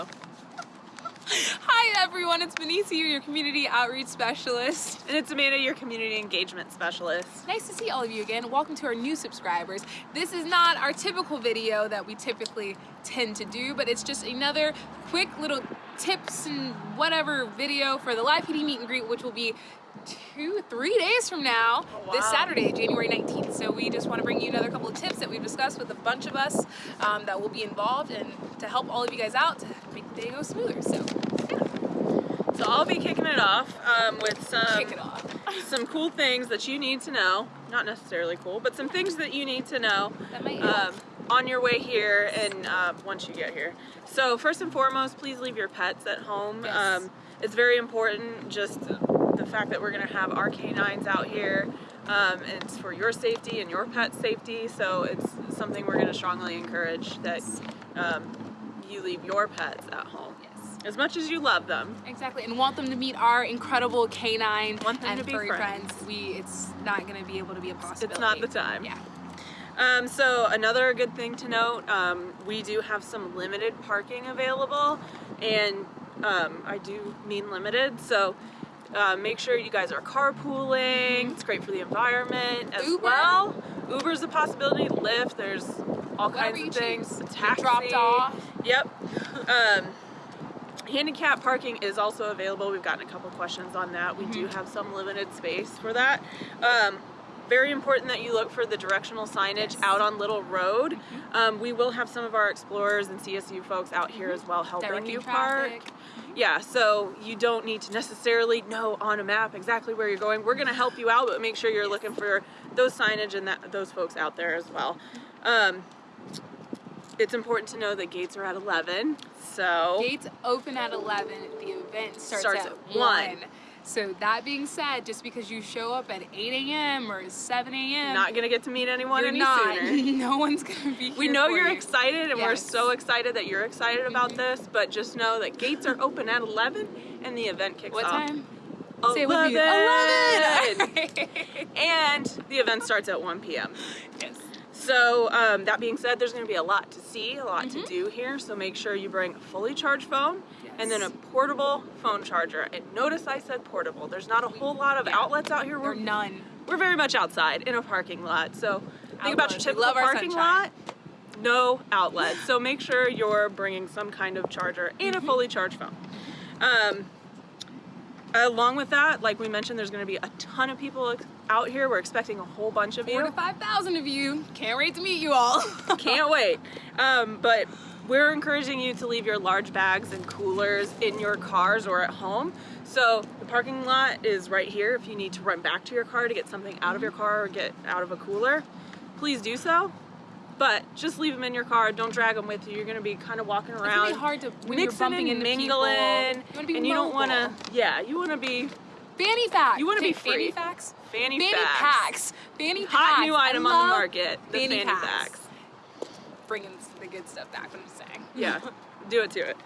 so. Hi everyone, it's Benicia, your community outreach specialist. And it's Amanda, your community engagement specialist. Nice to see all of you again. Welcome to our new subscribers. This is not our typical video that we typically tend to do, but it's just another quick little tips and whatever video for the live PD meet and greet, which will be two, three days from now, oh, wow. this Saturday, January 19th. So we just want to bring you another couple of tips that we've discussed with a bunch of us um, that will be involved and to help all of you guys out to make the day go smoother. So. So I'll be kicking it off um, with some, off. some cool things that you need to know. Not necessarily cool, but some things that you need to know um, on your way here and uh, once you get here. So first and foremost, please leave your pets at home. Yes. Um, it's very important just the fact that we're going to have our canines out here. Um, it's for your safety and your pet's safety, so it's something we're going to strongly encourage that um, you leave your pets at home. As much as you love them. Exactly, and want them to meet our incredible canine want them and to be furry friends. friends. We, it's not going to be able to be a possibility. It's not the time. Yeah. Um, so another good thing to note, um, we do have some limited parking available, and um, I do mean limited. So uh, make sure you guys are carpooling. It's great for the environment as Uber. well. Uber's a possibility. Lyft. There's all Whatever kinds of things. Taxi. Dropped off. Yep. Handicap parking is also available. We've gotten a couple questions on that. We do Mhm. have some limited space for that. Um, very important that you look for the directional signage Yes. out on Little Road. Mhm. Um, we will have some of our explorers and CSU folks out here as well helping Directing you park. traffic. Yeah, so you don't need to necessarily know on a map exactly where you're going. We're gonna help you out, but make sure you're looking for those signage and that, those folks out there as well. Um, it's important to know that gates are at 11, so Gates open at 11. The event starts, Starts at, at 1. 1. So that being said, just because you show up at 8 a.m. or 7 a.m., not gonna get to meet anyone you're any not. sooner. no one's gonna be. We here know for you're you. excited and we're so excited that you're excited about mm-hmm. this, but just know that gates are open at 11 and the event kicks What off. time? 11. Say it with me. 11. and the event starts at 1 p.m. yes. So um, that being said, there's going to be a lot to see, a lot Mhm. to do here. So make sure you bring a fully charged phone and then a portable phone charger. And notice I said portable. There's not a whole lot of Yeah. outlets out here. We're, none. we're very much outside in a parking lot. So think about your Outlets. Typical parking sunshine. lot. No outlets. So make sure you're bringing some kind of charger and Mm-hmm. a fully charged phone. Um, along with that, like we mentioned, there's going to be a ton of people out here. We're expecting a whole bunch of Four you. to 5,000 of you. Can't wait to meet you all. Can't wait. Um, but we're encouraging you to leave your large bags and coolers in your cars or at home. So the parking lot is right here. If you need to run back to your car to get something out of your car or get out of a cooler, please do so. But just leave them in your car. Don't drag them with you. You're gonna be kind of walking around. It's gonna be hard to when you're mixing bumping and mingling. You and you don't want to. Yeah, you want to be Fanny facts. You wanna be free. Fanny facts. fanny, Fanny facts. packs. Fanny packs. Hot new item on the market. The fanny fanny, packs. facts. Bringing the good stuff back. What I'm just saying. Yeah, do it to it.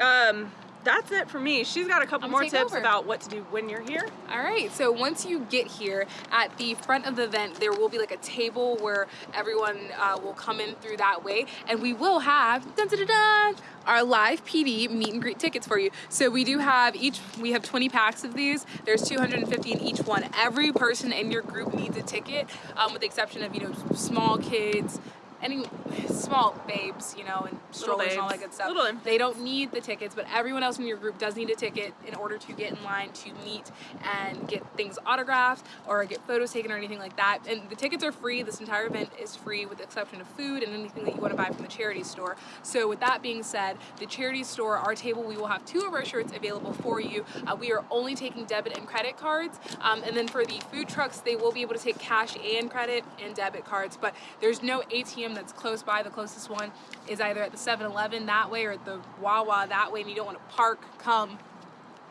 Um, that's it for me. She's got a couple more tips over. about what to do when you're here. All right, so once you get here at the front of the event, there will be like a table where everyone uh, will come in through that way, and we will have dun, dun, dun, dun, our live PD meet and greet tickets for you. So we do have each, we have 20 packs of these. There's 250 in each one. Every person in your group needs a ticket, um, with the exception of you know small kids. Any small babes, you know, and strollers and all that good stuff. They don't need the tickets, but everyone else in your group does need a ticket in order to get in line to meet and get things autographed or get photos taken or anything like that. And the tickets are free. This entire event is free with the exception of food and anything that you want to buy from the charity store. So with that being said, the charity store, our table, we will have two of our shirts available for you. Uh, we are only taking debit and credit cards. Um, and then for the food trucks, they will be able to take cash and credit and debit cards, but there's no ATM that's close by. The closest one is either at the 7-Eleven that way or at the Wawa that way, and you don't want to park, come,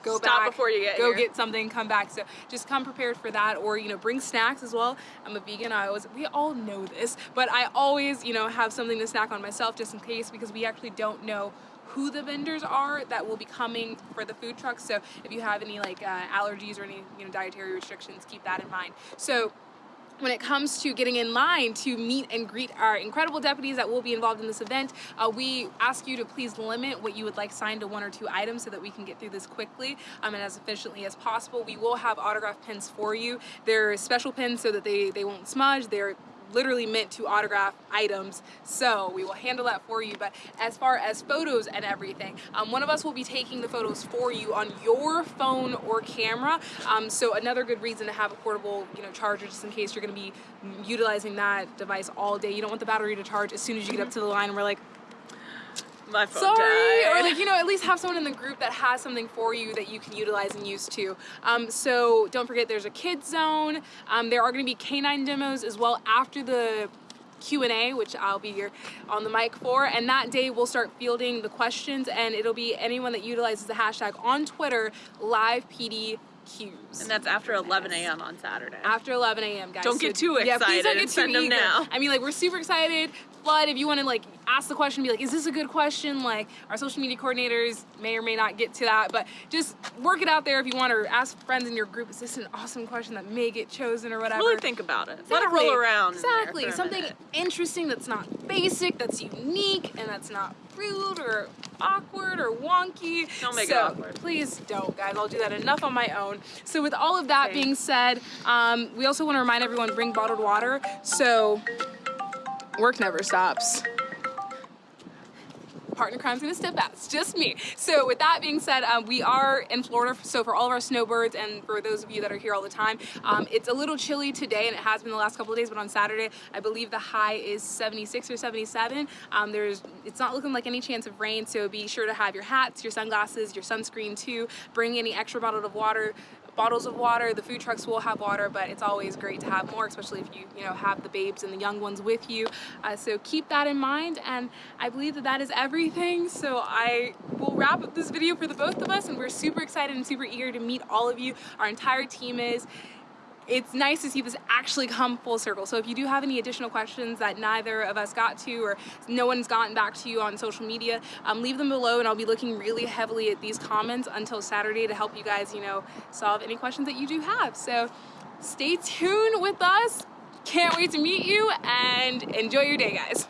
go Stop back, before you get go here. get something, come back. So just come prepared for that, or you know, bring snacks as well. I'm a vegan. I always, we all know this, but I always, you know, have something to snack on myself just in case because we actually don't know who the vendors are that will be coming for the food trucks. So if you have any like uh, allergies or any you know dietary restrictions, keep that in mind. So when it comes to getting in line to meet and greet our incredible deputies that will be involved in this event, uh, we ask you to please limit what you would like signed to one or two items so that we can get through this quickly um, and as efficiently as possible. We will have autograph pins for you. They're special pins so that they, they won't smudge. They're literally meant to autograph items. So we will handle that for you. But as far as photos and everything um, one of us will be taking the photos for you on your phone or camera. Um, so another good reason to have a portable you know charger just in case you're going to be utilizing that device all day. You don't want the battery to charge as soon as you get up to the line and we're like my phone sorry died. or like you know at least have someone in the group that has something for you that you can utilize and use too um, so don't forget there's a kids zone um, there are going to be canine demos as well after the Q&A, which I'll be here on the mic for, and that day we'll start fielding the questions, and it'll be anyone that utilizes the hashtag on Twitter, live PD cues. And that's after 11 a.m. on Saturday. After 11 a.m., guys. Don't get too excited. yeah, please don't get too send them eager. now. I mean, like, we're super excited. Flood, if you want to, like, ask the question, be like, is this a good question? Like, our social media coordinators may or may not get to that, but just work it out there if you want, or ask friends in your group, is this an awesome question that may get chosen or whatever? Really think about it. Let it Exactly. roll around. Exactly. Something interesting that's not basic, that's unique, and that's not rude or awkward or wonky. Don't make it awkward. Please don't, guys. I'll do that enough on my own. So with all of that Same. being said, um, we also want to remind everyone bring bottled water. So work never stops partner crime's gonna step out. It's just me. So with that being said, um, we are in Florida. So for all of our snowbirds and for those of you that are here all the time, um, it's a little chilly today and it has been the last couple of days, but on Saturday, I believe the high is 76 or 77. Um, there's, it's not looking like any chance of rain. So be sure to have your hats, your sunglasses, your sunscreen too. Bring any extra bottle of water bottles of water. The food trucks will have water, but it's always great to have more, especially if you, you know, have the babes and the young ones with you. Uh, so keep that in mind, and I believe that that is everything. So I will wrap up this video for the both of us, and we're super excited and super eager to meet all of you. Our entire team is it's nice to see this actually come full circle. So if you do have any additional questions that neither of us got to or no one's gotten back to you on social media, um, leave them below and I'll be looking really heavily at these comments until Saturday to help you guys, you know, solve any questions that you do have. So stay tuned with us. Can't wait to meet you and enjoy your day, guys.